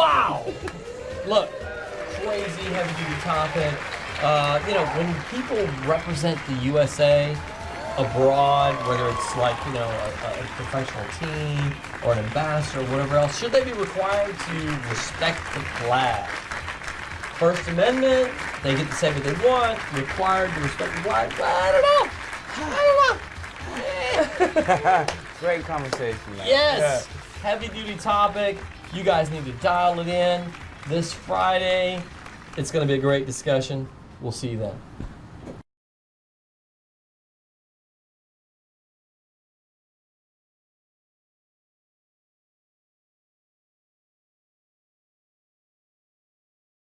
Wow! Look, crazy heavy duty topic. Uh, you know, when people represent the USA abroad, whether it's like, you know, a, a professional team or an ambassador or whatever else, should they be required to respect the flag? First Amendment, they get to say what they want, required to respect the flag. Well, I don't know. I don't know. Great conversation. Man. Yes, heavy duty topic. You guys need to dial it in this Friday. It's going to be a great discussion. We'll see you then.